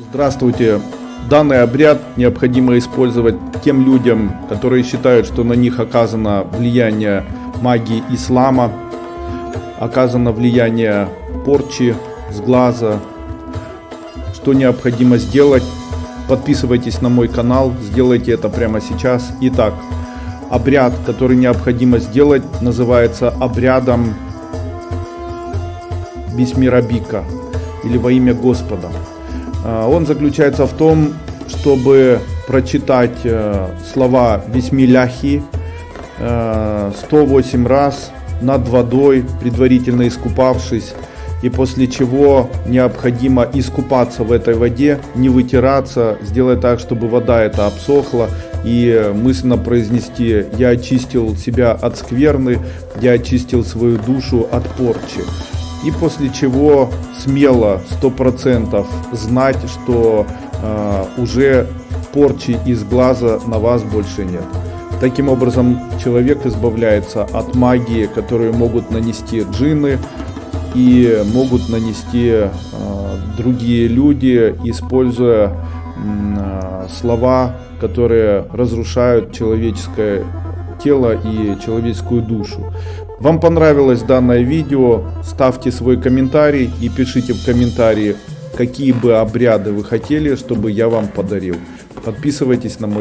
Здравствуйте. Данный обряд необходимо использовать тем людям, которые считают, что на них оказано влияние магии ислама, оказано влияние порчи с глаза. Что необходимо сделать? Подписывайтесь на мой канал, сделайте это прямо сейчас. Итак, обряд, который необходимо сделать, называется обрядом Бисмирабика или во имя Господа. А, Он заключается в том, чтобы прочитать э, слова Бисмилляхи э, 108 раз над водой, предварительно искупавшись, и после чего необходимо искупаться в этой воде, не вытираться, сделать так, чтобы вода эта обсохла, и мысленно произнести «Я очистил себя от скверны, я очистил свою душу от порчи». И после чего смело, 100% знать, что э, уже порчи из глаза на вас больше нет. Таким образом, человек избавляется от магии, которую могут нанести джинны и могут нанести э, другие люди, используя э, слова, которые разрушают человеческое тело и человеческую душу. Вам понравилось данное видео, ставьте свой комментарий и пишите в комментарии, какие бы обряды вы хотели, чтобы я вам подарил. Подписывайтесь на мой